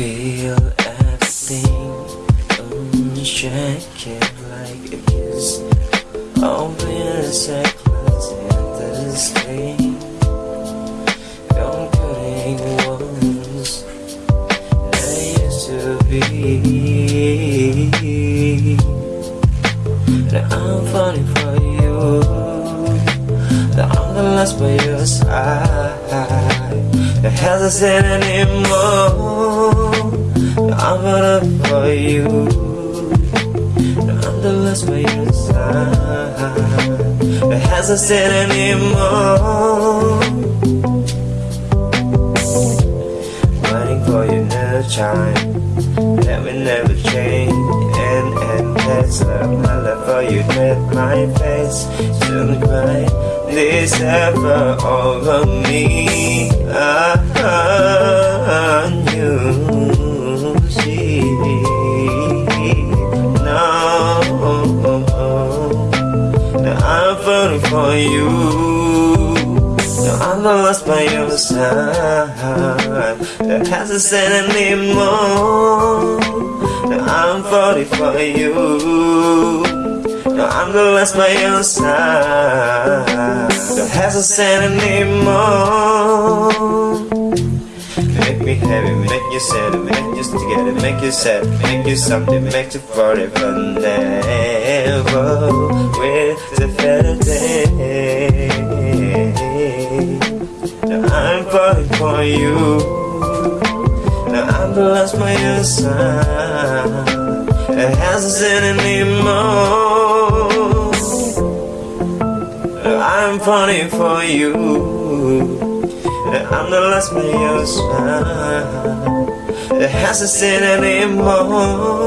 feel everything. Mm, thing Unshaken like a kiss Open a second and this thing I'm cutting ones I used to be. Now I'm falling I'm last by your side. The hesitate anymore? I'm gonna for you. I'm the last by your side. The hesitate anymore? Waiting for your new time That will never change. And, and that's love My for you with my face. Soon cry This ever over me I you see No Now I'm falling for you. I'm lost by your side. That hasn't said anymore No, I'm falling for you No, I'm not lost by your side hasn't said anymore Make me happy, make you sad, make you together, make you sad, make you something, make you forever, never with the better day. Now I'm falling for you. By your side. It hasn't said anymore. I'm falling for you. I'm the last side It hasn't said anymore